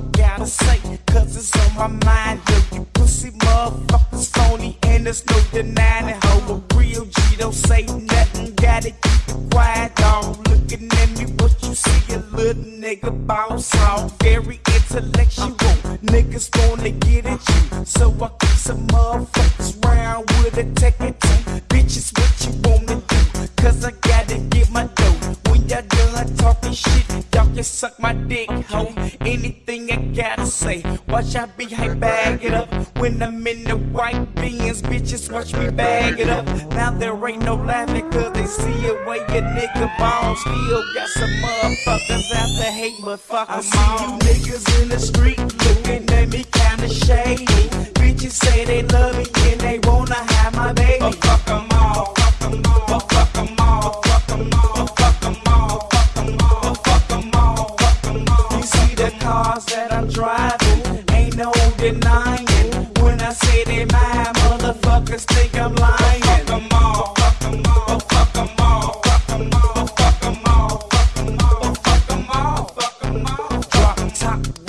gotta say, cause it's on my mind. Yo, you pussy motherfuckers phony, and there's no denying it. Ho, a real G don't say nothing, gotta keep it quiet, dog. Looking at me, what you see, a little nigga boss on. Very intellectual, niggas wanna get at you. So I keep some motherfuckers round with a tech it Bitches, what you wanna do? Cause I gotta get my dough. When y'all done talking shit, can suck my dick, ho. Anything I gotta say, watch I be hype, bag it up. When I'm in the white beans, bitches watch me bag it up. Now there ain't no laughing, cause they see it where your nigga bone. Still got some motherfuckers out there hate, but fuck I see you niggas in the street looking at me kinda shady. Bitches say they love me and they wanna have my baby. Oh, the cars that I'm driving, ain't no denying. When I say they mine, motherfuckers think I'm lying.